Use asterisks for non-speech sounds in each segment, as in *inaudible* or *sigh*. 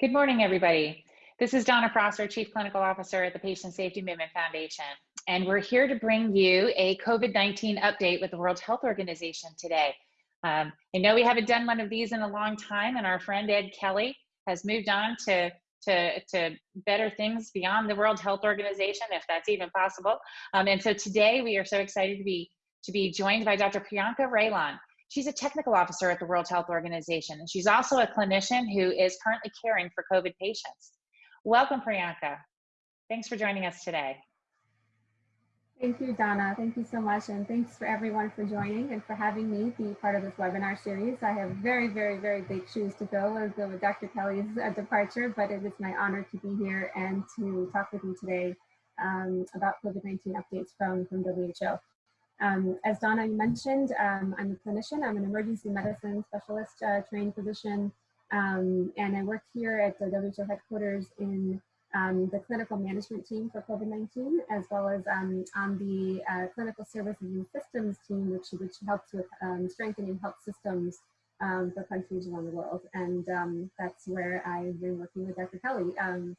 Good morning, everybody. This is Donna Prosser, Chief Clinical Officer at the Patient Safety Movement Foundation, and we're here to bring you a COVID-19 update with the World Health Organization today. Um, I know we haven't done one of these in a long time, and our friend Ed Kelley has moved on to, to, to better things beyond the World Health Organization, if that's even possible. Um, and so today we are so excited to be, to be joined by Dr. Priyanka Relan. She's a technical officer at the World Health Organization, and she's also a clinician who is currently caring for COVID patients. Welcome, Priyanka. Thanks for joining us today. Thank you, Donna. Thank you so much. And thanks for everyone for joining and for having me be part of this webinar series. I have very, very, very big shoes to fill with, Dr. Kelley's departure, but it is my honor to be here and to talk with you today um, about COVID-19 updates from, from WHO. Um, as Donna mentioned, um, I'm a clinician. I'm an emergency medicine specialist uh, trained physician, um, and I work here at the WHO headquarters in um, the clinical management team for COVID-19, as well as um, on the uh, clinical services and systems team, which, which helps with um, strengthening health systems for countries around the world. And that's where I've been working with Dr. Kelley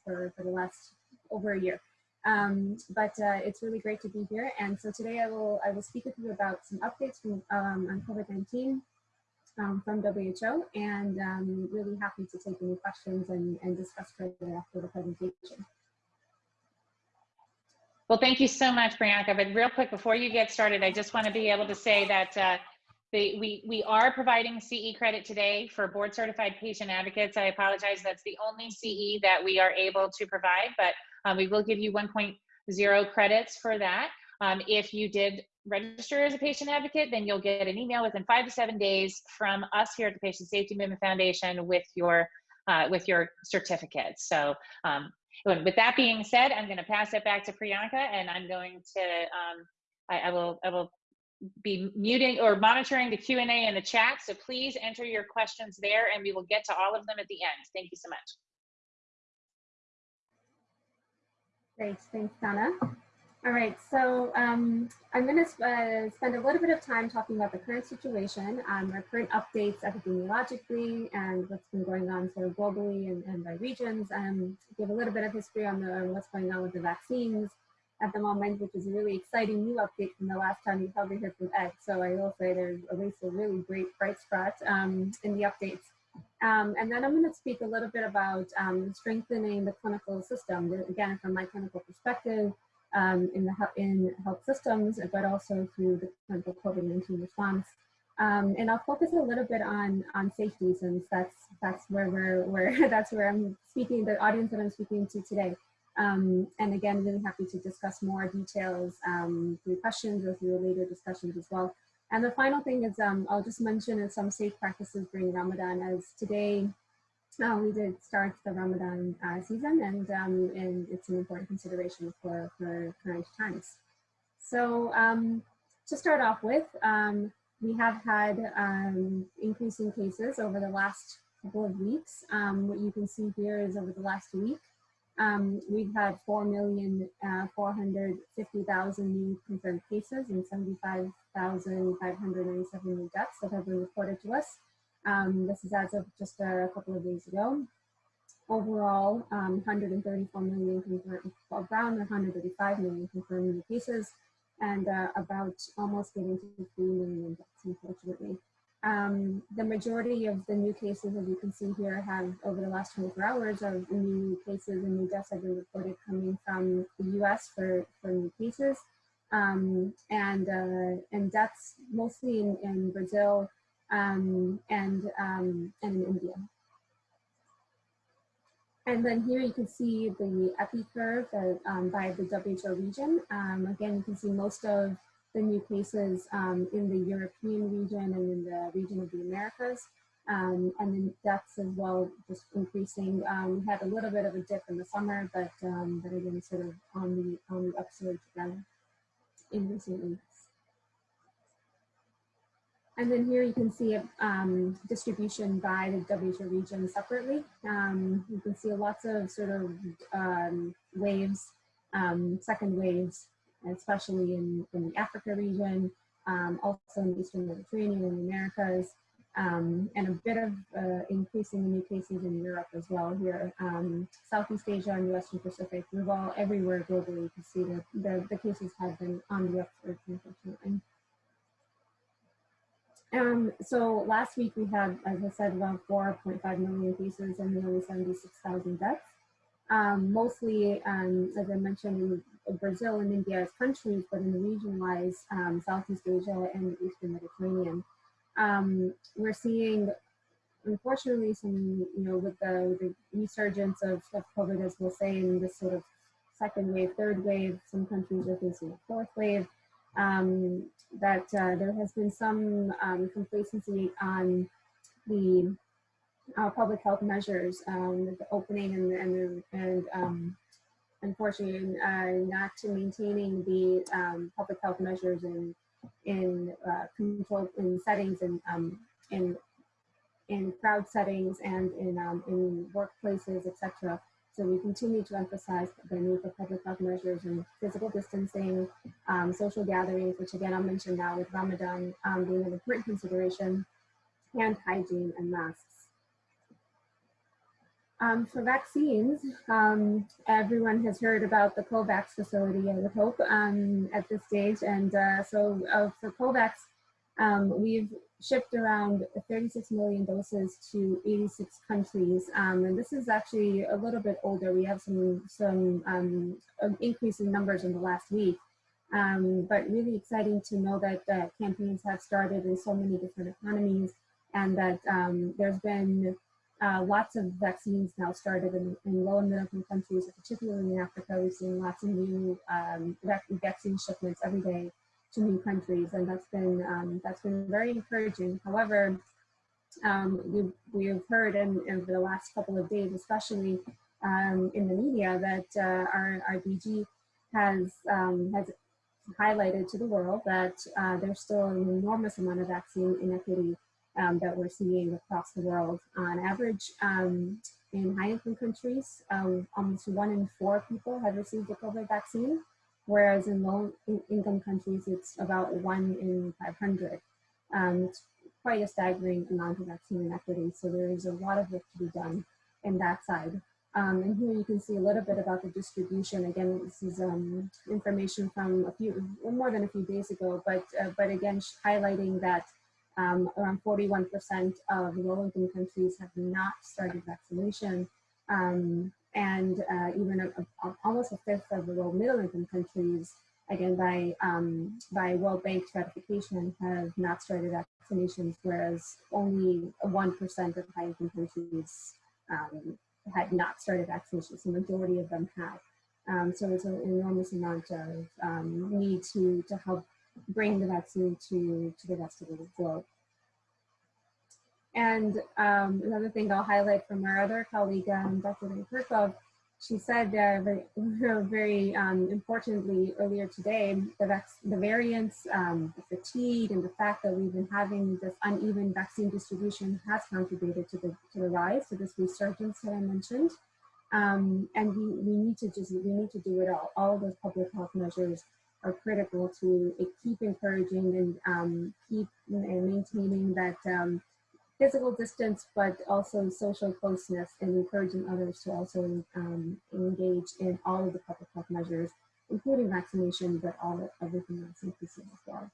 for, for the last over a year. Um, but uh, it's really great to be here. And so today I will I will speak with you about some updates from, um, on COVID-19 um, from WHO and um, really happy to take any questions and, and discuss further after the presentation. Well, thank you so much, Priyanka. But real quick, before you get started, I just want to be able to say that uh, the, we, we are providing CE credit today for board certified patient advocates. I apologize, that's the only CE that we are able to provide, but um, we will give you 1.0 credits for that. Um, if you did register as a patient advocate, then you'll get an email within five to seven days from us here at the Patient Safety Movement Foundation with your uh, with your certificate. So um, with that being said, I'm going to pass it back to Priyanka, and I'm going to um, I, I, will I will be muting or monitoring the Q and A in the chat. So please enter your questions there, and we will get to all of them at the end. Thank you so much. Great, thanks, Donna. All right, so um, I'm going to uh, spend a little bit of time talking about the current situation, um, our current updates epidemiologically, and what's been going on sort of globally and, and by regions, and give a little bit of history on the, what's going on with the vaccines at the moment, which is a really exciting new update from the last time you probably heard from Ed. So I will say there's at least a really great bright spot um, in the updates. Um, and then I'm going to speak a little bit about um, strengthening the clinical system, again, from my clinical perspective um, in, the, in health systems, but also through the clinical COVID-19 response. Um, and I'll focus a little bit on, on safety since that's, that's where we're, where, *laughs* that's where I'm speaking, the audience that I'm speaking to today. Um, and again, really happy to discuss more details um, through questions or through later discussions as well. And the final thing is, um, I'll just mention some safe practices during Ramadan as today uh, we did start the Ramadan uh, season and, um, and it's an important consideration for, for current times. So um, to start off with, um, we have had um, increasing cases over the last couple of weeks. Um, what you can see here is over the last week, um, we've had 4,450,000 uh, new confirmed cases and 75,597 new deaths that have been reported to us. Um, this is as of just a couple of days ago. Overall, um, 134 million confirmed, around 135 million confirmed new cases, and uh, about almost getting to 3 million deaths, unfortunately. Um, the majority of the new cases, as you can see here, have over the last 24 hours of new cases and new deaths have been reported coming from the US for, for new cases. Um, and, uh, and deaths mostly in, in Brazil um, and, um, and in India. And then here you can see the epi curve uh, um, by the WHO region. Um, again, you can see most of the new cases um, in the European region and in the region of the Americas. And then deaths as well, just increasing. We had a little bit of a dip in the summer, but but again, sort of on the on the upsurge again in recent weeks. And then here you can see a um, distribution by the WHO region separately. Um, you can see lots of sort of um, waves, um, second waves especially in, in the Africa region, um, also in the Eastern Mediterranean and the Americas. Um, and a bit of uh, increasing in new cases in Europe as well here. Um, Southeast Asia and the Western Pacific, we've all everywhere globally, you can see that the, the cases have been on the upsurge, unfortunately. Um, so last week we had, as I said, around 4.5 million cases and nearly 76,000 deaths. Um, mostly, um, as I mentioned, in Brazil and India as countries, but in the region-wise, um, Southeast Asia and the Eastern Mediterranean. Um, we're seeing, unfortunately, some, you know, with the, the resurgence of, of COVID, as we'll say, in this sort of second wave, third wave, some countries are facing a fourth wave um, that uh, there has been some um, complacency on the uh, public health measures, um, the opening and and, and um, unfortunately uh, not to maintaining the um, public health measures in in uh, control in settings and um, in in crowd settings and in in workplaces, etc. So we continue to emphasize the need for public health measures and physical distancing, um, social gatherings, which again I'll mention now with Ramadan um, being an important consideration, hand hygiene and masks. Um, for vaccines, um, everyone has heard about the COVAX facility, I would hope, um, at this stage. And uh, so uh, for COVAX, um, we've shipped around 36 million doses to 86 countries. Um, and this is actually a little bit older. We have some, some um, increase in numbers in the last week. But really exciting to know that uh, campaigns have started in so many different economies and that there's been uh, lots of vaccines now started in, in low and middle income countries, particularly in Africa. We've seen lots of new um, vaccine shipments every day to new countries, and that's been um, that's been very encouraging. However, um, we, we've heard in, in, the last couple of days, especially um, in the media, that uh, our, our DG has um, has highlighted to the world that uh, there's still an enormous amount of vaccine inequity um, that we're seeing across the world. On average, um, in high-income countries, almost one in four people have received a COVID vaccine whereas in low income countries, it's about one in 500. Um, it's quite a staggering amount of vaccine inequity. So there is a lot of work to be done in that side. Um, and here you can see a little bit about the distribution. Again, this is um, information from a few, more than a few days ago, but, uh, but again, highlighting that um, around 41% of low-income countries have not started vaccination. Um, and uh, even a, a, almost a fifth of the low middle income countries, again by um, by World Bank stratification, have not started vaccinations, whereas only one percent of high income countries um, had not started vaccinations. The majority of them have. Um, so it's an enormous amount of um, need to to help bring the vaccine to to the rest of the globe. And um, another thing I'll highlight from our other colleague, um, Dr. Kerkhove, she said uh, very, *laughs* very um, importantly earlier today, the, the variants, um, the fatigue, and the fact that we've been having this uneven vaccine distribution has contributed to the, to the rise, to this resurgence that I mentioned. Um, and we, we need to just, we need to do it all. All of those public health measures are critical to keep encouraging and um, keep maintaining that um, physical distance, but also social closeness and encouraging others to also um, engage in all of the public health measures, including vaccination, but all of everything else inclusive as well.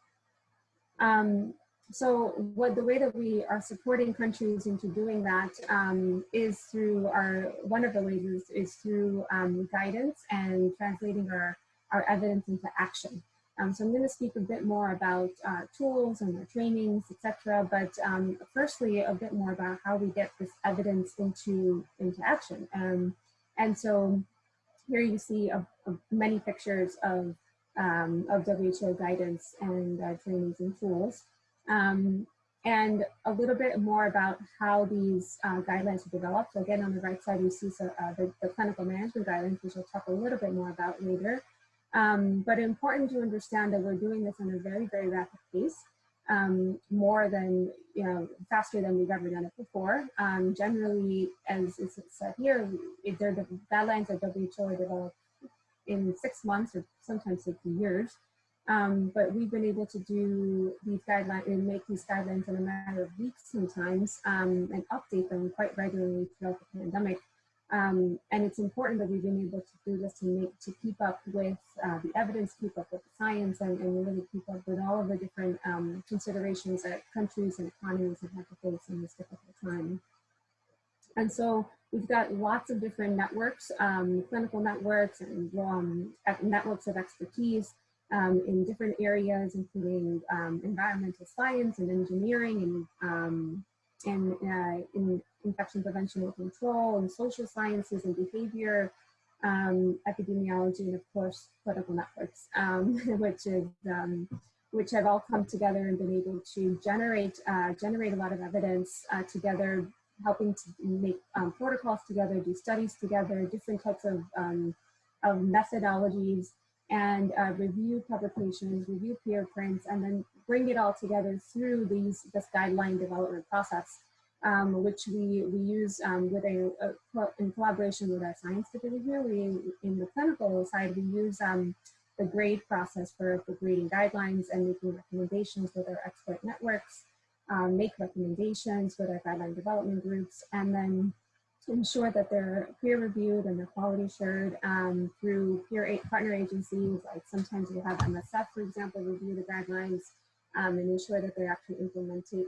Um, so what the way that we are supporting countries into doing that um, is through our, one of the ways is, is through um, guidance and translating our, our evidence into action. Um, so I'm going to speak a bit more about uh, tools and our trainings, etc. But um, firstly, a bit more about how we get this evidence into into action. Um, and so here you see a, a many pictures of um, of WHO guidance and uh, trainings and tools. Um, and a little bit more about how these uh, guidelines are developed. So again, on the right side, you see so, uh, the, the clinical management guidelines, which I'll talk a little bit more about later. Um, but important to understand that we're doing this in a very, very rapid pace, um, more than, you know, faster than we've ever done it before. Um, generally, as is said here, if they're the guidelines that WHO are developed in six months or sometimes six years. Um, but we've been able to do these guidelines and make these guidelines in a matter of weeks sometimes um, and update them quite regularly throughout the pandemic. Um, and it's important that we've been able to do this to make to keep up with uh, the evidence, keep up with the science, and, and really keep up with all of the different um, considerations that countries and economies have had to face in this difficult time. And so we've got lots of different networks, um, clinical networks and um, networks of expertise um, in different areas, including um, environmental science and engineering and, and uh, in infection prevention and control and social sciences and behavior, um, epidemiology, and of course, political networks, *laughs* which is which have all come together and been able to generate uh, generate a lot of evidence uh, together helping to make um, protocols together, do studies together, different types of, um, of methodologies, and uh, review publications, review preprints, and then bring it all together through these this guideline development process, um, which we we use um, with a, a, in collaboration with our science division. We in the clinical side we use um, the grade process for, for grading guidelines and making recommendations with our expert networks um, make recommendations with our guideline development groups, and then ensure that they're peer reviewed and they're quality assured um, through peer partner agencies. Like sometimes we have MSF, for example, review the guidelines um, and ensure that they're actually implemented,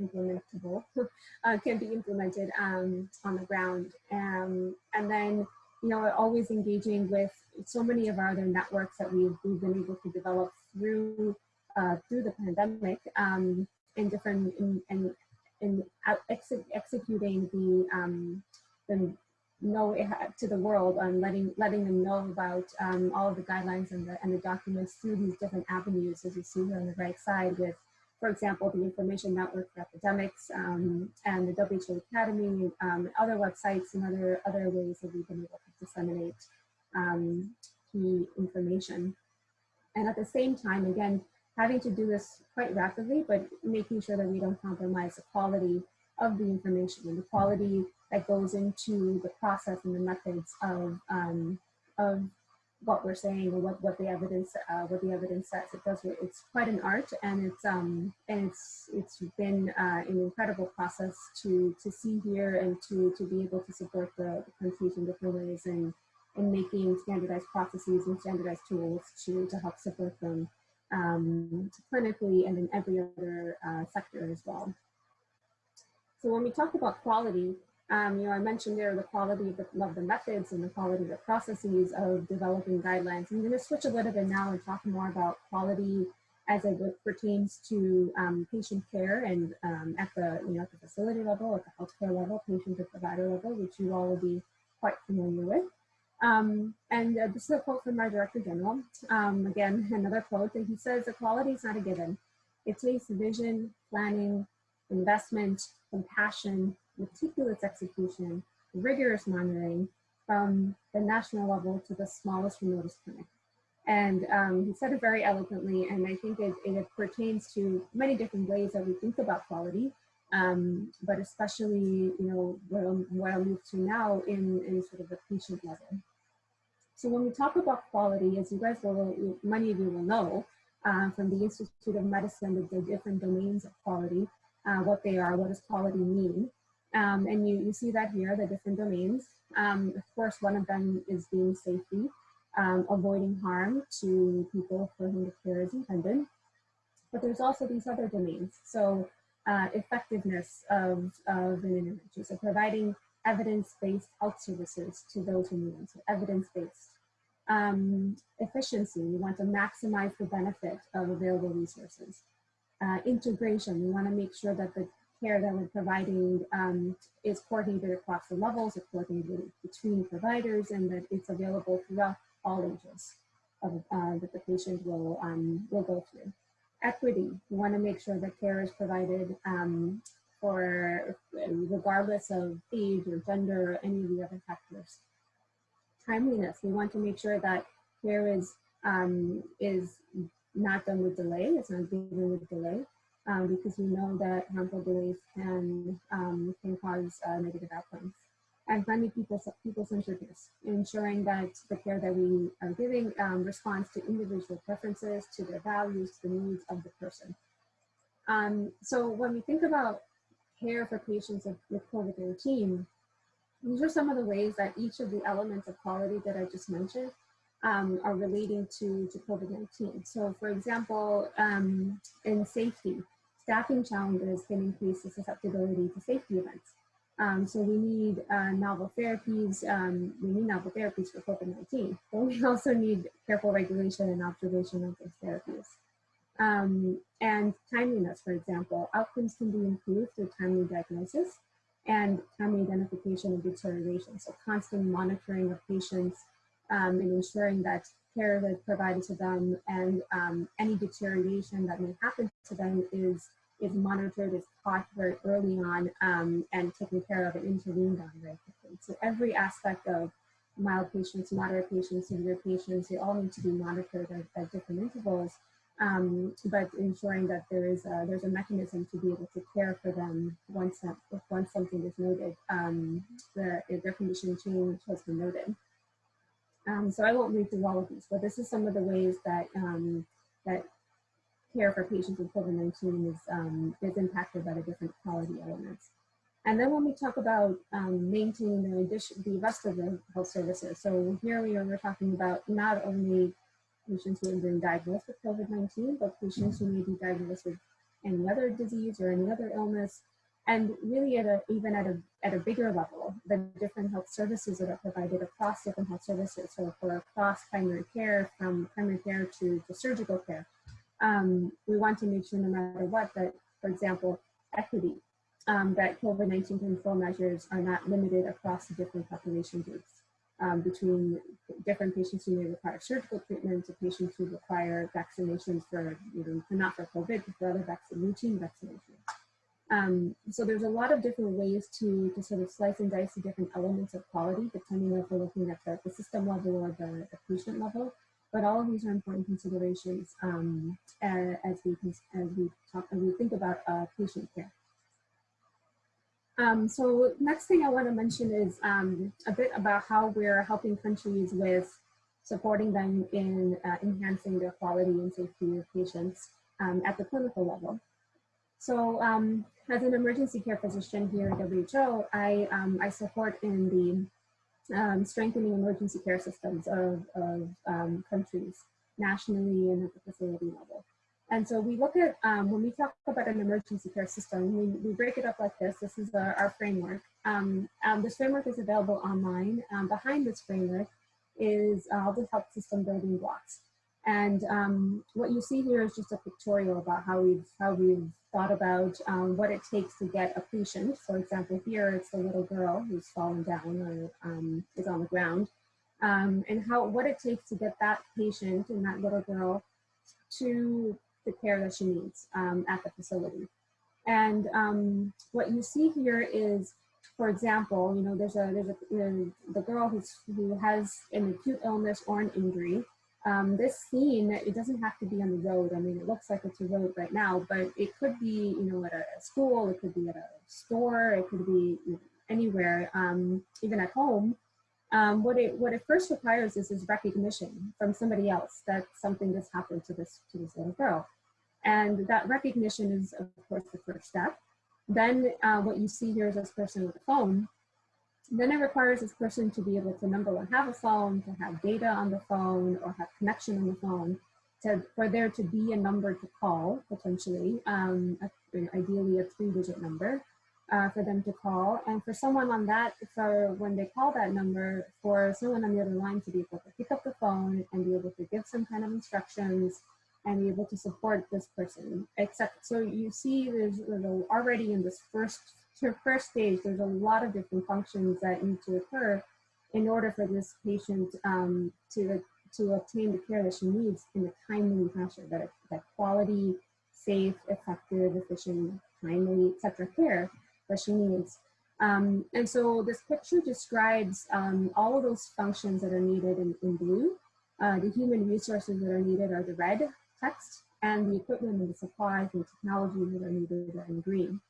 implementable, *laughs* uh, can be implemented um, on the ground. Um, and then, you know, always engaging with so many of our other networks that we've, we've been able to develop through uh, through the pandemic. Um, in different in in, in ex executing the um, the know to the world and letting letting them know about um, all of the guidelines and the and the documents through these different avenues, as you see here on the right side, with, for example, the Information Network for Epidemics um, and the WHO Academy, um, other websites and other other ways that we've been able to disseminate um, key information. And at the same time, again, having to do this quite rapidly, but making sure that we don't compromise the quality of the information and the quality that goes into the process and the methods of, um, of what we're saying or what, what the evidence uh, what the evidence says. It does it's quite an art and it's um and it's it's been uh, an incredible process to to see here and to to be able to support the, the countries in different ways and and making standardized processes and standardized tools to to help support them um, clinically and in every other uh, sector as well. So when we talk about quality, um, you know, I mentioned there the quality of the, of the, methods and the quality of the processes of developing guidelines. I'm going to switch a little bit now and talk more about quality as it pertains to um, patient care and um, at the you know at the facility level, at the healthcare level, patient to provider level, which you all will be quite familiar with. Um, and uh, this is a quote from our Director General. Um, again, *laughs* another quote, that he says, equality is not a given. It takes vision, planning, investment, compassion, meticulous execution, rigorous monitoring from the national level to the smallest remotest clinic. And um, he said it very eloquently, and I think it, it, pertains to many different ways that we think about quality, um, but especially, you know, what I'll, what I'll move to now in, in sort of the patient level. So when we talk about quality, as you guys will, many of you will know, uh, from the Institute of Medicine, the, different domains of quality, uh, what they are, what does quality mean. Um, and you, you see that here, the different domains. Um, of course, one of them is being safety, um, avoiding harm to people for whom the care is intended. But there's also these other domains. So uh, effectiveness of, of an intervention, so providing evidence-based health services to those who need them, so evidence-based. Um, efficiency, we want to maximize the benefit of available resources. Uh, integration, we want to make sure that the care that we're providing um, is coordinated across the levels, it's coordinated between providers, and that it's available throughout all ages of, uh, that the patient will, um, will go through. Equity, we want to make sure that care is provided um, for regardless of age or gender or any of the other factors. Timeliness, we want to make sure that care is, um, is not done with delay, it's not given with delay, um, because we know that harmful beliefs can, um, can cause uh, negative outcomes. and finally, people, people-centeredness, ensuring that the care that we are giving um, responds to individual preferences, to their values, to the needs of the person. Um, so when we think about care for patients with, with COVID-19, these are some of the ways that each of the elements of quality that I just mentioned um, are relating to, to COVID-19. So for example, um, in safety, staffing challenges can increase the susceptibility to safety events. Um, so we need uh, novel therapies, um, we need novel therapies for COVID-19, but we *laughs* also need careful regulation and observation of those therapies. Um, and timeliness, for example, outcomes can be improved through timely diagnosis and timely identification of deterioration. So constant monitoring of patients um, and ensuring that care that's provided to them and um, any deterioration that may happen to them is is monitored, is caught very early on, um, and taken care of and intervened on very quickly. So every aspect of mild patients, moderate patients, severe patients, they all need to be monitored at, at different intervals, um, but ensuring that there is a, there's a mechanism to be able to care for them once that, once something is noted, um, the, their condition change has been noted. Um, so I won't read through all of these, but this is some of the ways that um, that care for patients with COVID-19 is, um, is impacted by the different quality elements. And then when we talk about um, maintaining the, the rest of the health services, so here we are we're talking about not only patients who have been diagnosed with COVID-19, but patients who may be diagnosed with any other disease or any other illness, and really at a, even at a, at a bigger level, the different health services that are provided across different health services. So for across primary care, from primary care to, to surgical care, um, we want to make sure no matter what that, for example, equity, um, that COVID-19 control measures are not limited across the different population groups um, between different patients who may require surgical treatment to patients who require vaccinations for, you know, not for COVID, but for other vaccine, routine vaccinations. Um, so there's a lot of different ways to, to sort of slice and dice the different elements of quality, depending on if we're looking at the, the system level or the, the patient level. But all of these are important considerations um, as we as we talk as we think about uh, patient care. Um, so next thing I want to mention is um, a bit about how we're helping countries with supporting them in uh, enhancing their quality and safety of patients um, at the clinical level. So um, as an emergency care physician here at WHO, I, um, I support in the um, strengthening emergency care systems of, of um, countries nationally and at the facility level. And so we look at, um, when we talk about an emergency care system, we, we break it up like this. This is our, our framework. Um, um, this framework is available online. Um, behind this framework is all the health system building blocks. And um, what you see here is just a pictorial about how we've, how we've thought about um, what it takes to get a patient. For example, here it's the little girl who's fallen down or um, is on the ground. Um, and how what it takes to get that patient and that little girl to the care that she needs um, at the facility. And um, what you see here is, for example, you know, there's a there's a the girl who's who has an acute illness or an injury, um, this scene, it doesn't have to be on the road. I mean, it looks like it's a road right now, but it could be, you know, at a school, it could be at a store, it could be anywhere, um, even at home. Um, what it what it first requires is is recognition from somebody else that something has happened to this to this little girl, and that recognition is of course the first step. Then uh, what you see here is this person with a phone then it requires this person to be able to number one, have a phone, to have data on the phone or have connection on the phone, to, for there to be a number to call potentially, um, a, ideally a three digit number uh, for them to call. And for someone on that, for when they call that number, for someone on the other line to be able to pick up the phone and be able to give some kind of instructions and be able to support this person. Except, so you see there's, there's already in this first to first stage, there's a lot of different functions that need to occur in order for this patient um, to, to obtain the care that she needs in a timely fashion, that, that quality, safe, effective, efficient, timely, etc. care that she needs. Um, and so this picture describes um, all of those functions that are needed in, in blue. Uh, the human resources that are needed are the red text, and the equipment and the supplies and technology that are needed are in green.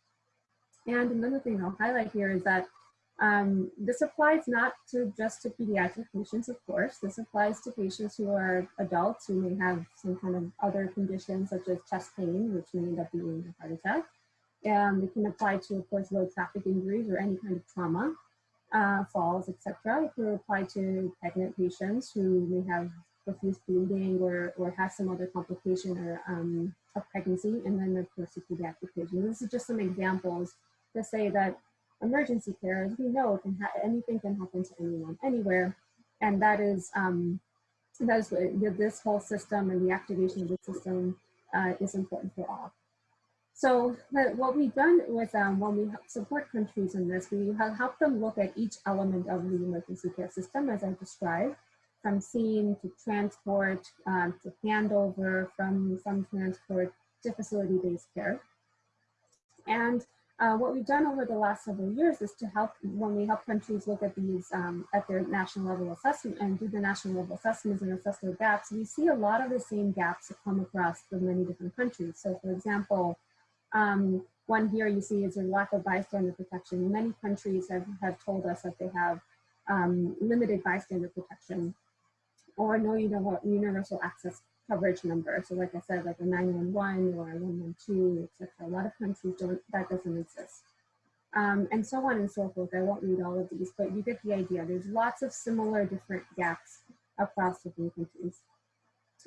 And another thing I'll highlight here is that Um, this applies not to just to pediatric patients, of course. This applies to patients who are adults who may have some kind of other conditions such as chest pain, which may end up being a heart attack. Um, it can apply to, of course, road traffic injuries or any kind of trauma, uh, falls, etc. It can apply to pregnant patients who may have profuse bleeding or, or have some other complication or um, of pregnancy, and then of course the pediatric patients. This is just some examples to say that emergency care, as we know, can anything can happen to anyone, anywhere, and that is um, that is what- this whole system and the activation of the system uh, is important for all. So what we've done with um, when we support countries in this, we have helped them look at each element of the emergency care system, as I described, from scene to transport um, to handover, from from transport to facility-based care. And uh, what we've done over the last several years is to help when we help countries look at these um, at their national level assessment and do the national level assessments and assess their gaps. We see a lot of the same gaps that come across the many different countries. So, for example, um, one here you see is a lack of bystander protection. Many countries have, have told us that they have um, limited bystander protection or no universal, universal access coverage number. So like I said, like a 911 or a 112, etc. A lot of countries don't, that doesn't exist. Um, and so on and so forth. I won't read all of these, but you get the idea. There's lots of similar different gaps across different countries.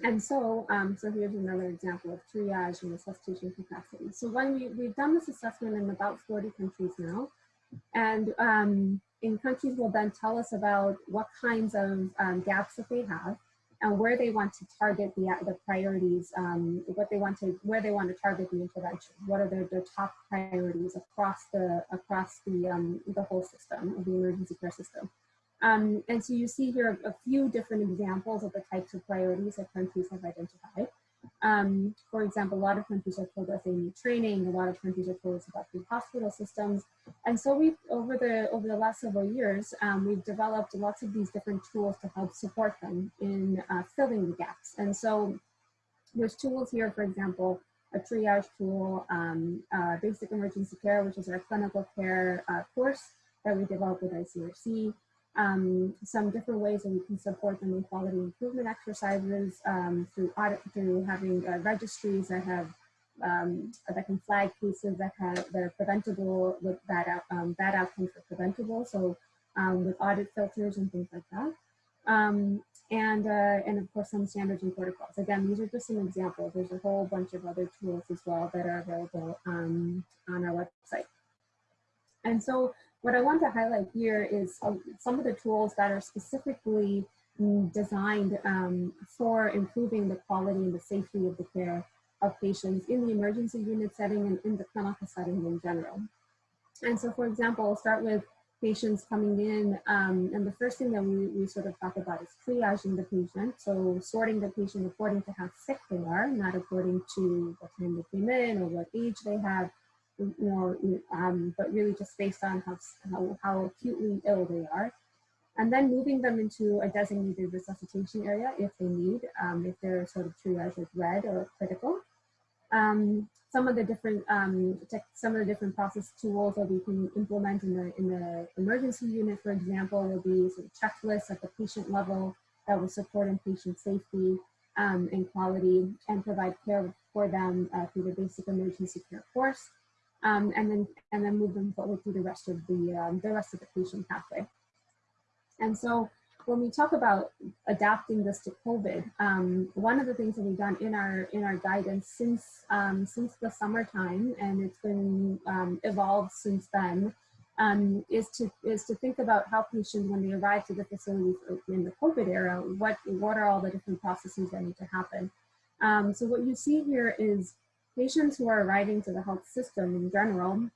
And so, um, so here's another example of triage and resuscitation capacity. So when we, we've done this assessment in about 40 countries now, and um, in countries will then tell us about what kinds of um, gaps that they have and where they want to target the, the priorities, um, what they want to, where they want to target the intervention. What are their, their top priorities across the, across the, um, the whole system of the emergency care system. Um, and so you see here a few different examples of the types of priorities that countries have identified. Um, for example, a lot of countries are told us they need training. A lot of countries are told about the hospital systems. And so we've, over the, over the last several years, um, we've developed lots of these different tools to help support them in uh, filling the gaps. And so there's tools here, for example, a triage tool, um, uh, basic emergency care, which is our clinical care uh, course that we developed with ICRC um, some different ways that we can support them in quality improvement exercises um, through audit, through having uh, registries that have um, that can flag cases that have that are preventable with bad out, um, bad outcomes are preventable. So um, with audit filters and things like that. Um, and uh, and of course some standards and protocols. Again, these are just some examples. There's a whole bunch of other tools as well that are available on our website. And so what I want to highlight here is some of the tools that are specifically designed um, for improving the quality and the safety of the care of patients in the emergency unit setting and in the clinical setting in general. And so, for example, I'll start with patients coming in, um, and the first thing that we, we sort of talk about is triaging the patient. So sorting the patient according to how sick they are, not according to what time they came in or what age they have, you know, um, but really just based on how, how, how acutely ill they are. And then moving them into a designated resuscitation area if they need, um, if they're sort of triaged as red or critical. Um, some of the different um, some of the different process tools that we can implement in the in the emergency unit, for example, will be sort of checklists at the patient level that will support in patient safety um, and quality and provide care for them uh, through the basic emergency care course um, and then and then move them forward through the rest of the um, the rest of the patient pathway. And so when we talk about adapting this to COVID, um, one of the things that we've done in our in our guidance since um, since the summertime, and it's been um, evolved since then, um, is to is to think about how patients when they arrive to the facility in the COVID era, what what are all the different processes that need to happen. So what you see here is patients who are arriving to the health system in general,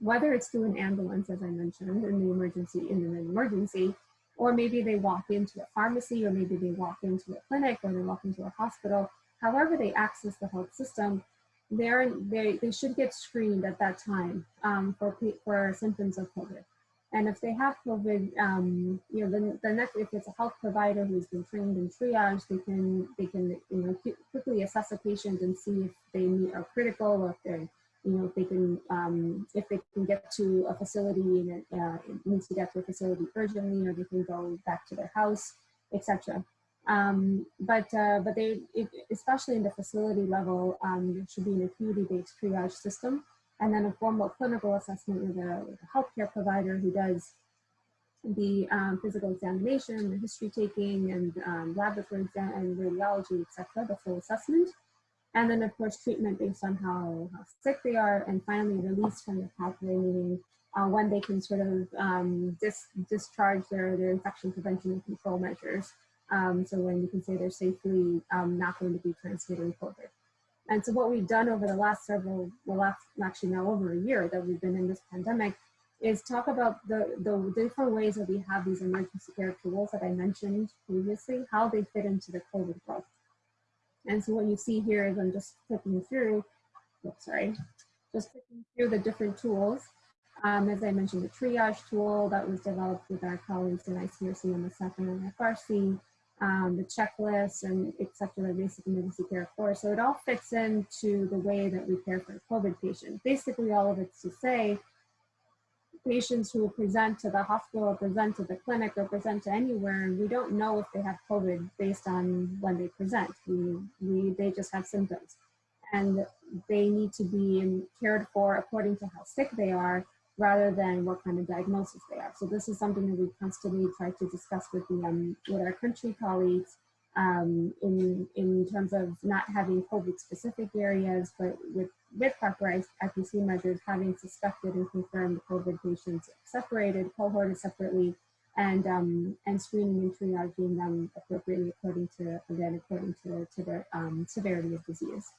whether it's through an ambulance, as I mentioned, in the emergency, in an emergency, or maybe they walk into a pharmacy, or maybe they walk into a clinic, or they walk into a hospital, however they access the health system, they're, they, they should get screened at that time um, for, for symptoms of COVID. And if they have COVID, um, you know, then the if it's a health provider who's been trained in triage, they can they can you know quickly assess a patient and see if they are critical or if they you know, if they can, um, if they can get to a facility and it, uh, needs to get to a facility urgently, or they can go back to their house, etc. Um, but uh, but they, it, especially in the facility level, um, there should be an acuity-based triage system, and then a formal clinical assessment with a, with a healthcare provider who does the um, physical examination, the history taking, and um, laboratory exam and radiology, etc. The full assessment. And then, of course, treatment based on how, how sick they are, and finally release from the pathway, meaning uh, when they can sort of um, dis discharge their, their infection prevention and control measures. Um, so when you can say they're safely um, not going to be transmitting COVID. And so what we've done over the last several, well, last, actually now over a year that we've been in this pandemic is talk about the, the different ways that we have these emergency care tools that I mentioned previously, how they fit into the COVID world. And so what you see here is I'm just clicking through, oops, sorry, just clicking through the different tools. Um, as I mentioned, the triage tool that was developed with our colleagues in ICRC, MSF, and FRC, um, the checklist, and et cetera, basic emergency care course. So it all fits into the way that we care for a COVID patient. Basically, all of it's to say, patients who present to the hospital, or present to the clinic, or present to anywhere, and we don't know if they have COVID based on when they present. We, we, they just have symptoms. And they need to be cared for according to how sick they are, rather than what kind of diagnosis they are. So this is something that we constantly try to discuss with, the, um, with our country colleagues um, in, in terms of not having COVID specific areas, but with, with proper IPC measures, having suspected and confirmed COVID patients separated, cohorted separately, and, um, and screening and triaging them appropriately according to, again, according to, to their um, severity of disease.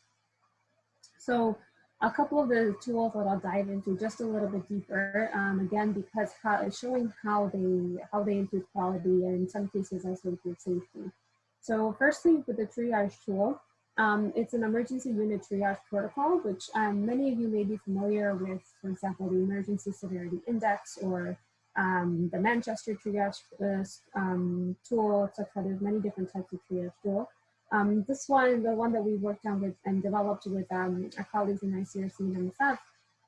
So a couple of the tools that I'll dive into just a little bit deeper, um, again, because how, showing how they, how they improve quality and in some cases also improve safety. So firstly, with the triage tool, um, it's an emergency unit triage protocol, which um, many of you may be familiar with, for example, the Emergency Severity Index or um, the Manchester triage uh, um, tool, etc. There's many different types of triage tool. Um, this one, the one that we worked on with and developed with um, our colleagues in ICRC and MSF,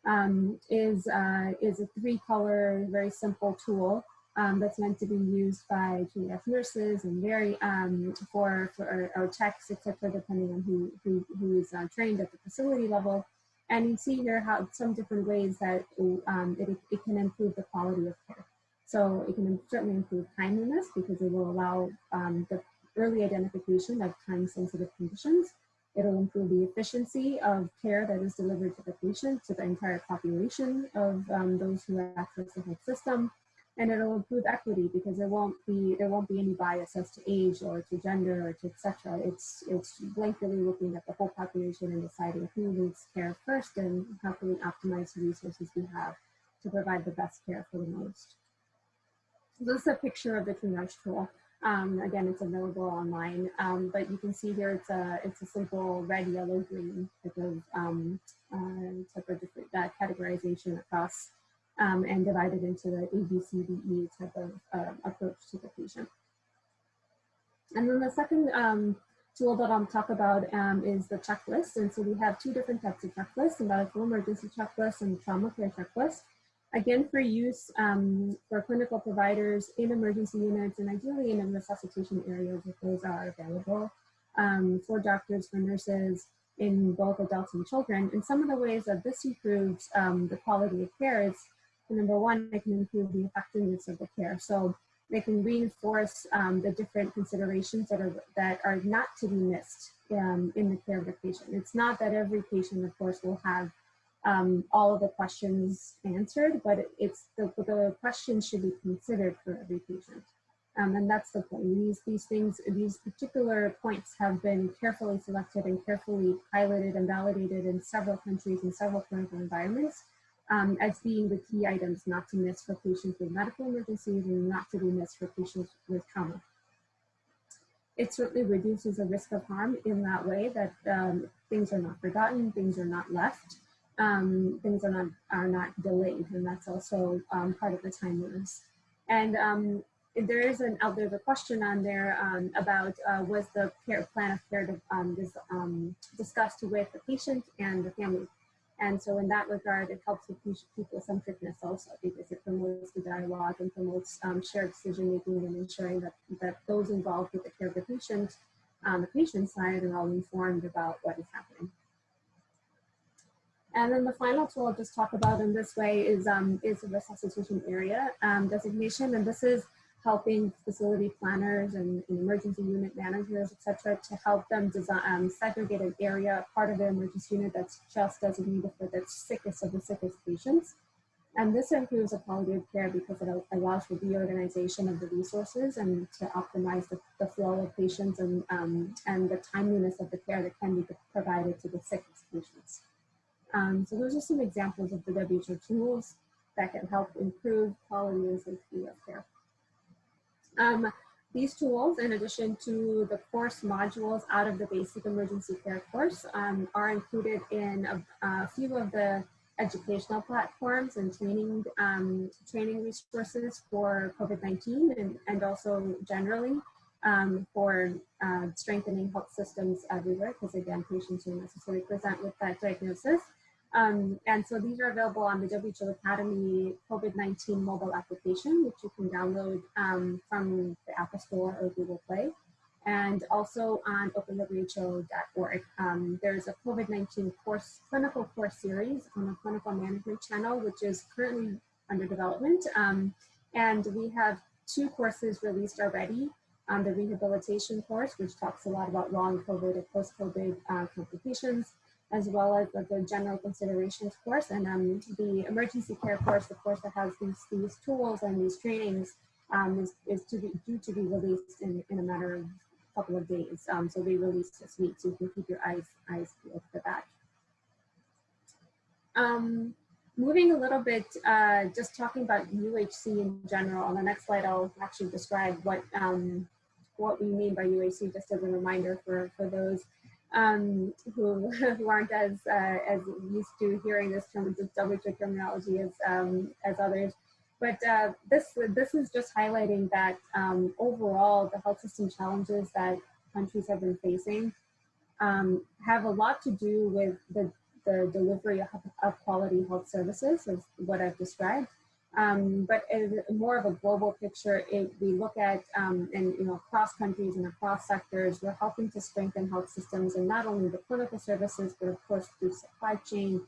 um, is, uh, is a three color, very simple tool um, that's meant to be used by triage nurses and very um, for, for our, techs, etc., depending on who, who, who is uh, trained at the facility level. And you see here how some different ways that um, it, it can improve the quality of care. So it can certainly improve timeliness because it will allow um, the early identification of time-sensitive conditions. It'll improve the efficiency of care that is delivered to the patient, to the entire population of um, those who access the health system. And it'll improve equity because there won't be there won't be any bias as to age or to gender or to etc. It's it's blankly looking at the whole population and deciding who needs care first and how can we optimize the resources we have to provide the best care for the most. So this is a picture of the triage tool. Um, again, it's available online, um, but you can see here it's a it's a simple red, yellow, green type of um, uh, type of uh, categorization across um, and divided into the A, B, C, D, E type of uh, approach to the patient. And then the second um, tool that I'll talk about um, is the checklist. And so we have two different types of checklists, a medical emergency checklist and trauma care checklist again for use um, for clinical providers in emergency units and ideally in the resuscitation areas if those are available, um, for doctors, for nurses, in both adults and children. And some of the ways that this improves um, the quality of care is, number one, it can improve the effectiveness of the care. So they can reinforce um, the different considerations that are, that are not to be missed um, in the care of the patient. It's not that every patient, of course, will have um, all of the questions answered, but it's the, the questions should be considered for every patient. Um, and that's the point. These, these things, these particular points have been carefully selected and carefully piloted and validated in several countries and several clinical environments um, as being the key items not to miss for patients with medical emergencies and not to be missed for patients with trauma. It certainly reduces the risk of harm in that way that um, things are not forgotten, things are not left, um, things are not are not delayed, and that's also um, part of the timeliness. And um, there is an out there's a question on there um, about uh, was the care, plan of care to, um, um, discussed with the patient and the family. and so in that regard, it helps with people-centeredness also because it promotes the dialogue and promotes shared decision-making and ensuring that, that those involved with the care of the patient on the patient side are all informed about what is happening. And then the final tool I'll just talk about in this way is, um, is a resuscitation area um, designation. And this is helping facility planners and, and emergency unit managers, et cetera, to help them design, um, segregate an area, part of the emergency unit that's just designated for the sickest of the sickest patients. And this improves the quality of care because it allows for the organization of the resources and to optimize the, the flow of patients and, um, and the timeliness of the care that can be provided to the sickest patients. Um, so those are some examples of the WHO tools that can help improve quality and safety of care. Um, these tools, in addition to the course modules out of the basic emergency care course, um, are included in a, a, few of the educational platforms and training um, training resources for COVID-19 and, and also generally um, for uh, strengthening health systems everywhere, because again, patients don't necessarily present with that diagnosis. Um, and so these are available on the WHO Academy COVID-19 mobile application, which you can download um, from the Apple Store or Google Play. And also on openwho.org. Um, there's a COVID-19 course, clinical course series on the clinical management channel, which is currently under development. Um, and we have two courses released already. Um, the rehabilitation course, which talks a lot about long COVID and post-COVID uh, complications, as well as the, general considerations course and um, the emergency care course, the course that has these, these tools and these trainings um, is, is to be due to be released in, in a matter of a couple of days. Um, so they released this week, so you can keep your eyes, eyes peeled for that. Um, moving a little bit, uh, just talking about UHC in general, on the next slide I'll actually describe what, um, what we mean by UHC just as a reminder for, for those um, who, *laughs* who aren't as uh, as used to hearing this term, WHO terminology as um, as others. But uh, this this is just highlighting that um, overall the health system challenges that countries have been facing um, have a lot to do with the the delivery of, of quality health services, is what I've described. Um, but more of a global picture, it, we look at, um, and you know, across countries and across sectors, we're helping to strengthen health systems and not only the clinical services, but of course through supply chain,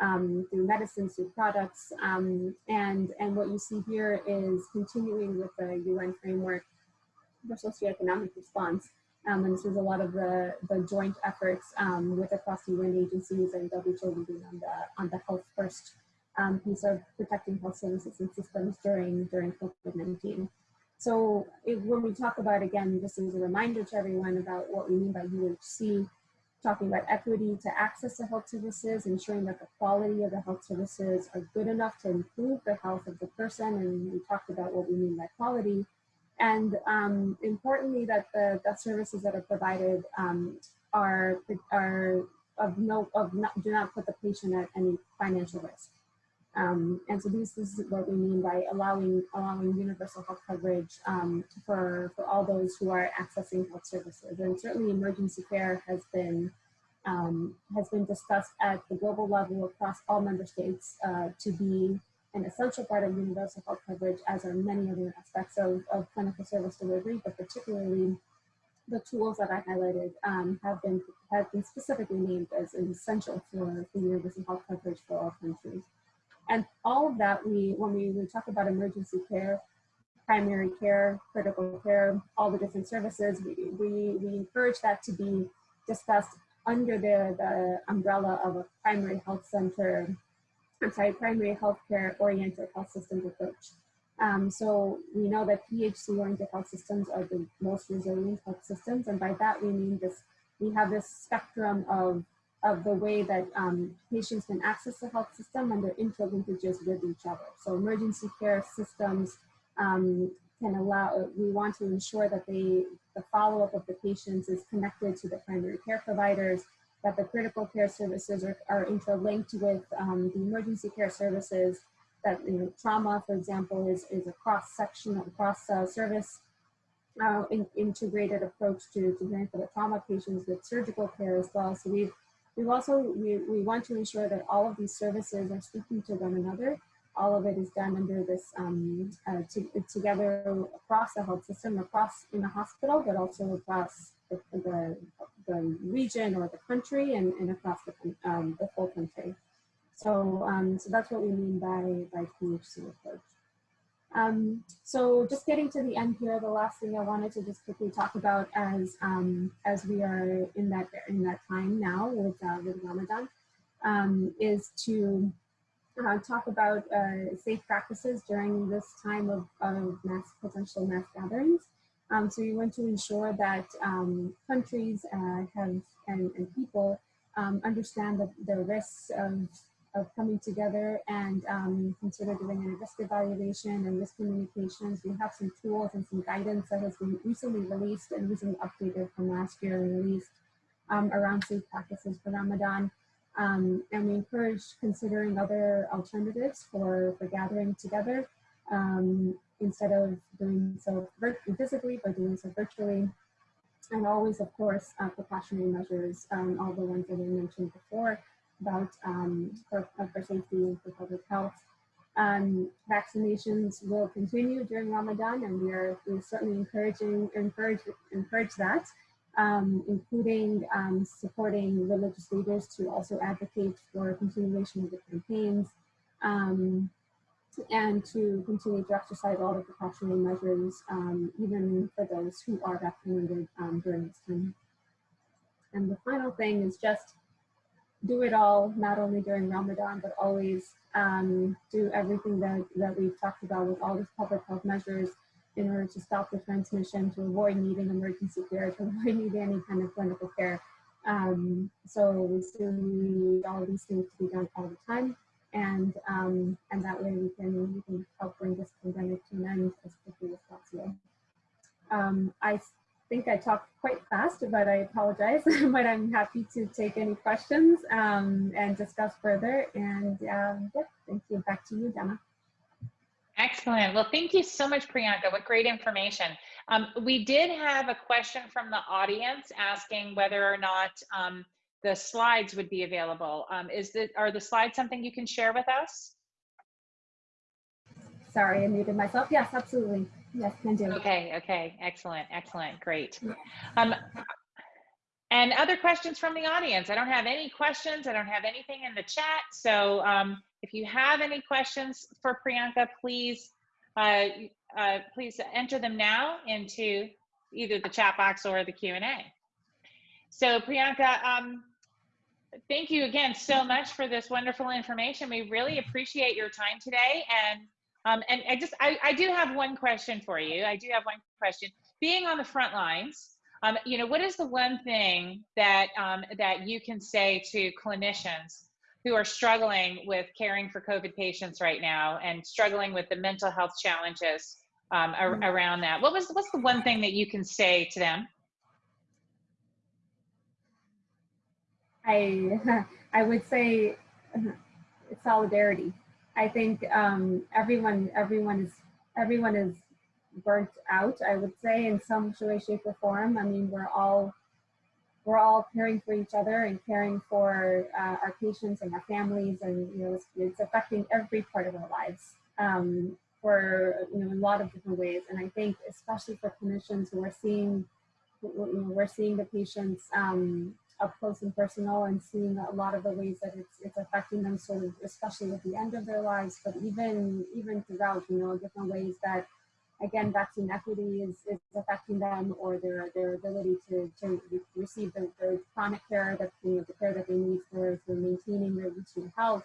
um, through medicines, through products. Um, and, and what you see here is continuing with the UN framework for socioeconomic response. Um, and this is a lot of the, the joint efforts um, with across UN agencies and WHO on the, on the health first um, piece of protecting health services and systems during, during COVID-19. So it, when we talk about, again, this is a reminder to everyone about what we mean by UHC, talking about equity to access to health services, ensuring that the quality of the health services are good enough to improve the health of the person. And we talked about what we mean by quality. And um, importantly, that the, the services that are provided um, are, are of no, of not, do not put the patient at any financial risk. Um, and so this, is what we mean by allowing allowing universal health coverage um, for, for all those who are accessing health services. And certainly emergency care has been um, has been discussed at the global level across all member states uh, to be an essential part of universal health coverage as are many other aspects of, of clinical service delivery, but particularly the tools that I highlighted um, have been have been specifically named as essential for, for universal health coverage for all countries. And all of that, we when we, we talk about emergency care, primary care, critical care, all the different services, we, we, we encourage that to be discussed under the, the umbrella of a primary health center, I'm sorry, primary healthcare oriented health systems approach. Um, so we know that PHC oriented health systems are the most resilient health systems. And by that we mean this, we have this spectrum of of the way that um, patients can access the health system and their interlinkages with each other. So emergency care systems um, can allow, we want to ensure that they, the follow-up of the patients is connected to the primary care providers, that the critical care services are, are interlinked with um, the emergency care services, that you know, trauma, for example, is, is a cross-section, cross uh, service uh, in, integrated approach to, to caring for the trauma patients with surgical care as well. So we've we also, we, we want to ensure that all of these services are speaking to one another. All of it is done under this, um, uh, to, together across the health system, across in the hospital, but also across the, the, the region or the country and, and across the, um, the whole country. So, um, so that's what we mean by, by PHC approach. Um, so just getting to the end here, the last thing I wanted to just quickly talk about as um, as we are in that in that time now with uh, with Ramadan um, is to uh, talk about uh, safe practices during this time of, of mass potential mass gatherings. Um, so we want to ensure that um, countries uh, have and, and people um, understand the, the risks of of coming together and um, consider doing a risk evaluation and risk communications. We have some tools and some guidance that has been recently released and recently updated from last year released um, around safe practices for Ramadan. Um, and we encourage considering other alternatives for, for gathering together um, instead of doing so physically, but doing so virtually. And always, of course, uh, precautionary measures, um, all the ones that we mentioned before, about um, for, for safety and for public health. Um, vaccinations will continue during Ramadan, and we are we're certainly encouraging encourage encourage that, um, including um, supporting religious leaders to also advocate for continuation of the campaigns, um, and to continue to exercise all the precautionary measures, um, even for those who are vaccinated um, during this time. And the final thing is just do it all, not only during Ramadan, but always um, do everything that, that we've talked about with all these public health measures in order to stop the transmission, to avoid needing emergency care, to *laughs* avoid needing any kind of clinical care. Um, so we still need all these things to be done all the time. And, um, and that way we can, we can help bring this pandemic to an end as quickly as possible. Um, I think I talked quite fast, but I apologize. *laughs* but I'm happy to take any questions um, and discuss further. And um, yeah, thank you. Back to you, Dana. Excellent. Well, thank you so much, Priyanka. What great information. Um, we did have a question from the audience asking whether or not um, the slides would be available. Um, is the, are the slides something you can share with us? Sorry, I muted myself. Yes, absolutely. Yes, can do. Okay, okay, excellent, excellent, great. Um, and other questions from the audience? I don't have any questions. I don't have anything in the chat. So um, if you have any questions for Priyanka, please, uh, uh, please enter them now into either the chat box or the Q&A. So Priyanka, um, thank you again so much for this wonderful information. We really appreciate your time today and um, and I just, I, I do have one question for you. I do have one question. Being on the front lines, um, you know, what is the one thing that um, that you can say to clinicians who are struggling with caring for COVID patients right now and struggling with the mental health challenges um, ar mm-hmm. around that? What was what's the one thing that you can say to them? I *laughs* I would say solidarity. I think um, everyone everyone is everyone is burnt out. I would say in some way, shape, or form. I mean, we're all we're all caring for each other and caring for uh, our patients and our families, and you know, it's, it's affecting every part of our lives um, for you know a lot of different ways. And I think especially for clinicians who are seeing, you know, we're seeing the patients um, up close and personal and seeing a lot of the ways that it's it's affecting them sort of especially at the end of their lives but even even throughout you know different ways that again vaccine equity is, is affecting them or their their ability to, to receive the, the chronic care that you know the care that they need for, for maintaining their routine health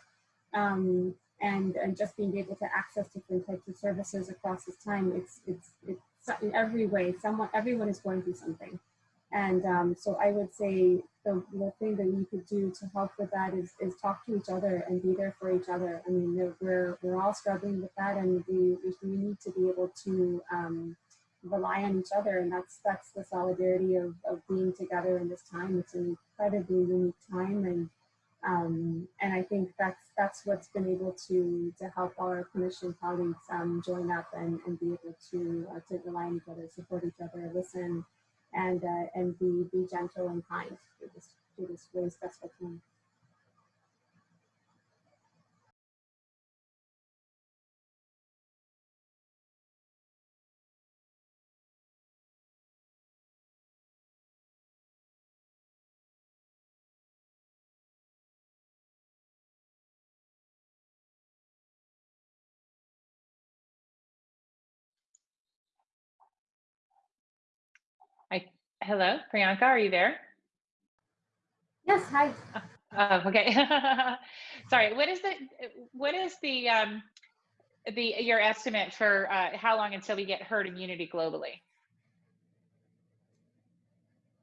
um, and and just being able to access different types of services across this time it's it's it's in every way someone everyone is going through something. And um, so I would say the, the thing that we could do to help with that is, is talk to each other and be there for each other. I mean, we're, we're all struggling with that and we, we need to be able to um, rely on each other. And that's, that's the solidarity of, of being together in this time. It's an incredibly unique time. And, um, and I think that's, that's what's been able to, to help our clinician colleagues um, join up and, and be able to, uh, to rely on each other, support each other, listen, and uh, and be be gentle and kind through this through this really stressful time. Hello, Priyanka, are you there? Yes, hi. Oh, okay. *laughs* Sorry. What is the what is the um, the your estimate for uh, how long until we get herd immunity globally?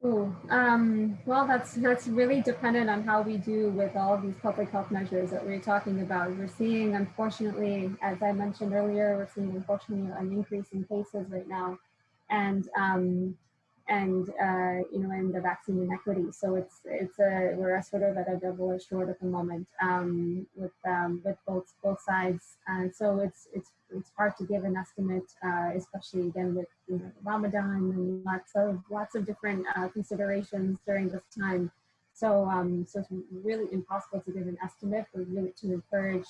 Ooh, um, well, that's that's really dependent on how we do with all these public health measures that we're talking about. We're seeing, unfortunately, as I mentioned earlier, we're seeing unfortunately an increase in cases right now, and um, and uh, you know, and the vaccine inequity. So it's it's a we're a sort of at a double-edged sword at the moment um, with um, with both both sides, and so it's it's it's hard to give an estimate, uh, especially again with you know, Ramadan and lots of lots of different uh, considerations during this time. So um, so it's really impossible to give an estimate, but really to encourage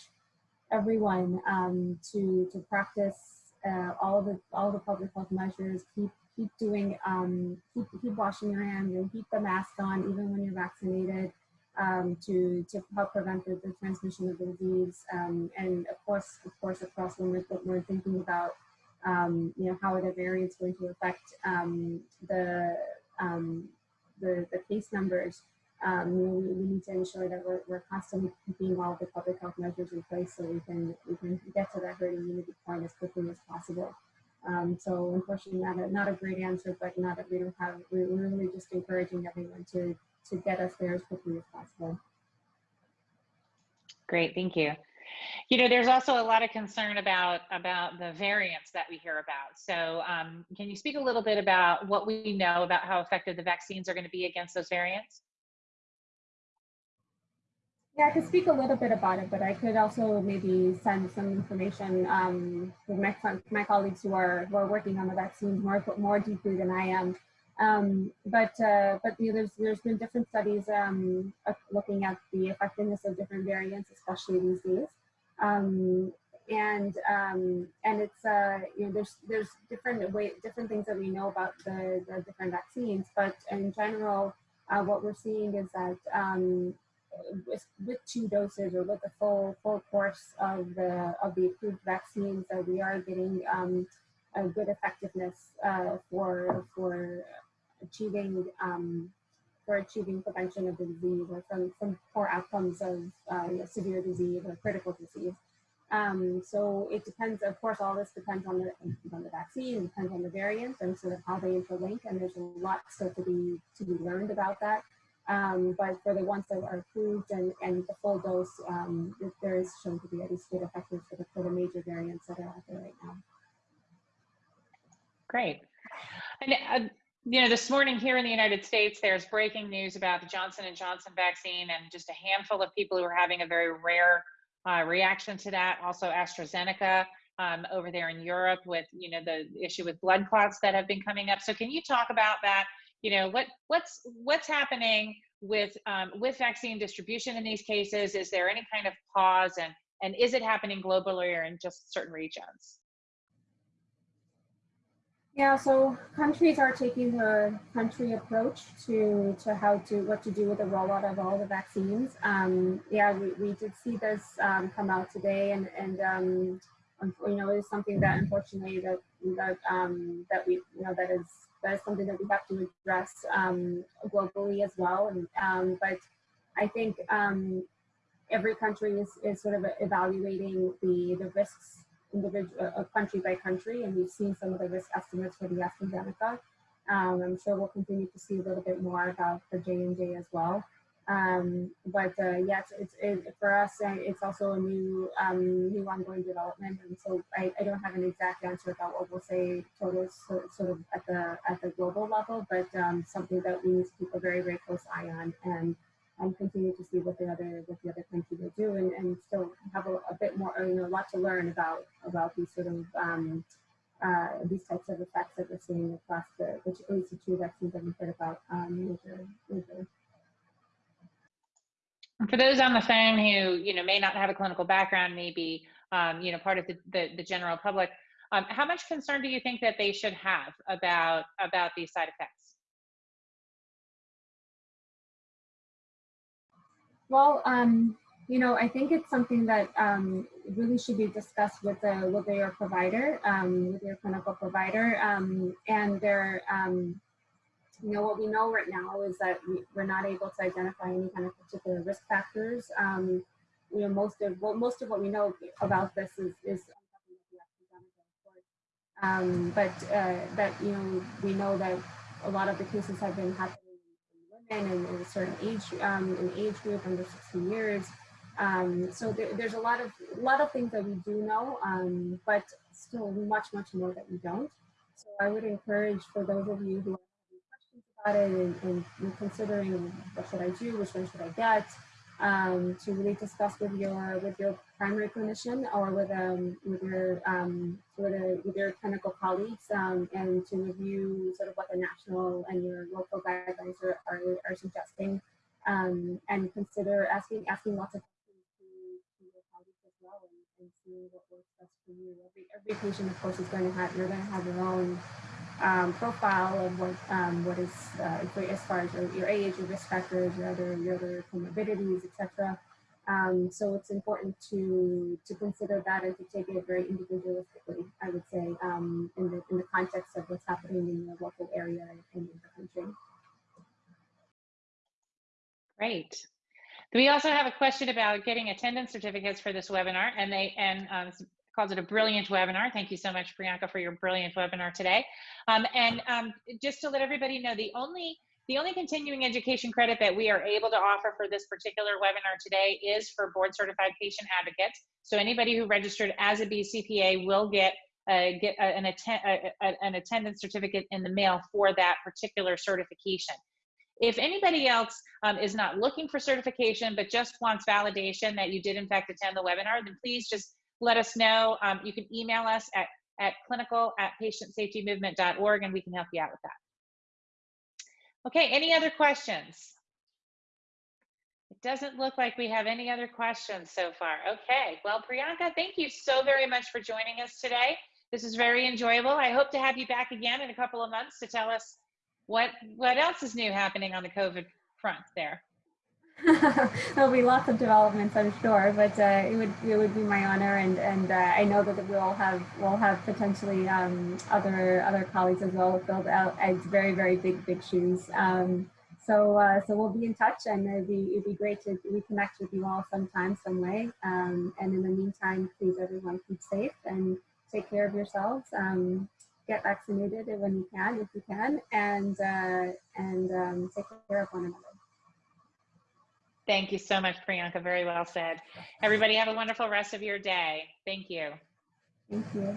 everyone um, to to practice uh, all the all the public health measures, keep keep doing, um, keep, keep washing your hands and keep the mask on even when you're vaccinated um, to, to help prevent the, the transmission of the disease. Um, and of course, of course, across when we're, we're thinking about, um, you know, how are the variants going to affect um, the, um, the, the case numbers. Um, you know, we, we, need to ensure that we're, we're constantly keeping all the public health measures in place so we can we can get to that herd immunity point as quickly as possible. Um, so unfortunately, not a, not a great answer, but not that we don't have, we're really just encouraging everyone to, to get us there as quickly as possible. Great, thank you. You know, there's also a lot of concern about about the variants that we hear about. So, um, can you speak a little bit about what we know about how effective the vaccines are going to be against those variants? Yeah, I could speak a little bit about it, but I could also maybe send some information um, with my, my colleagues who are who are working on the vaccines more more deeply than I am. Um, but uh, but you know, there's there's been different studies um, looking at the effectiveness of different variants, especially these days. Um, and um, and it's uh, you know there's there's different way different things that we know about the, the different vaccines, but in general, uh, what we're seeing is that um, with, with two doses or with the full full course of the of the approved vaccines that we are getting um, a good effectiveness uh, for for achieving um, for achieving prevention of the disease or from, from poor outcomes of uh, you know, severe disease or critical disease. Um, so it depends, of course, all this depends on the, on the vaccine, depends on the variants and sort of how they interlink. And there's a lot still to be, to be learned about that. Um, but for the ones that are approved and, and the full dose, um, there is shown to be at least good effective for the, for the major variants that are out there right now. Great. And, uh, you know, this morning here in the United States, there's breaking news about the Johnson & Johnson vaccine and just a handful of people who are having a very rare uh, reaction to that. Also AstraZeneca um, over there in Europe with, you know, the issue with blood clots that have been coming up. So can you talk about that you know what what's what's happening with um, with vaccine distribution in these cases? Is there any kind of pause and and is it happening globally or in just certain regions? Yeah so countries are taking the country approach to to how to what to do with the rollout of all the vaccines. Um, yeah we, we did see this um, come out today and and um, you know it's something that unfortunately that that um, that we you know that is that is something that we have to address um, globally as well. And, um, but I think um, every country is, is sort of evaluating the, the risks individual uh, country by country, and we've seen some of the risk estimates for the AstraZeneca. Um, I'm sure we'll continue to see a little bit more about the J&J as well. Um, but uh, yeah, it's, it, for us. Uh, it's also a new um, new ongoing development, and so I, I, don't have an exact answer about what we'll say total sort, of at the at the global level, but um, something that we need to keep a very very close eye on and and continue to see what the other what the other countries will do, and, and still have a, a bit more you know a lot to learn about about these sort of um, uh, these types of effects that we're seeing across the, the the two vaccines that we've heard about um, major major For those on the phone who, you know, may not have a clinical background, maybe um, you know, part of the, the, the general public, um, how much concern do you think that they should have about, about these side effects? Well, um, you know, I think it's something that um, really should be discussed with the with your provider, um, with your clinical provider, um, and their. Um, you know, what we know right now is that we, we're not able to identify any kind of particular risk factors. Um, you know, most of well, most of what we know about this is is um, but uh, that you know we know that a lot of the cases have been happening in women and in a certain age um, an age group under 16 years. Um, so there, there's a lot of lot of things that we do know, um, but still much much more that we don't. So I would encourage for those of you who and, and considering what should I do, which one should I get, um, to really discuss with your with your primary clinician or with um, with your um, with, a, with your clinical colleagues um, and to review sort of what the national and your local guidelines are, are, are suggesting um, and consider asking asking lots of questions to, to your colleagues as well and, seeing what works best for you. Every, every patient of course is going to have you're going to have your own um, profile of what um, what is uh, as far as your, your, age, your risk factors, your other your other comorbidities, etc. Um, so it's important to to consider that and to take it very individualistically. I would say um, in the in the context of what's happening in your local area and in the country. Great. We also have a question about getting attendance certificates for this webinar, and they and um, calls it a brilliant webinar. Thank you so much, Priyanka, for your brilliant webinar today. Um, and um, just to let everybody know, the only the only continuing education credit that we are able to offer for this particular webinar today is for board certified patient advocates. So anybody who registered as a BCPA will get uh, get an, atten a, a, an attendance certificate in the mail for that particular certification. If anybody else um, is not looking for certification, but just wants validation that you did in fact attend the webinar, then please just let us know. Um, you can email us at, at clinical at patientsafetymovement.org and we can help you out with that. Okay, any other questions? It doesn't look like we have any other questions so far. Okay, well, Priyanka, thank you so very much for joining us today. This is very enjoyable. I hope to have you back again in a couple of months to tell us what what else is new happening on the COVID front there. *laughs* There'll be lots of developments, I'm sure, but uh, it would it would be my honor, and and uh, I know that we'll have we'll have potentially um, other other colleagues as well filled out very very big big shoes. Um, so uh, so we'll be in touch, and it'd be it'd be great to reconnect with you all sometime, some way. Um, and in the meantime, please everyone keep safe and take care of yourselves. Um, get vaccinated when you can, if you can, and uh, and um, take care of one another. Thank you so much, Priyanka. Very well said. Everybody have a wonderful rest of your day. Thank you. Thank you.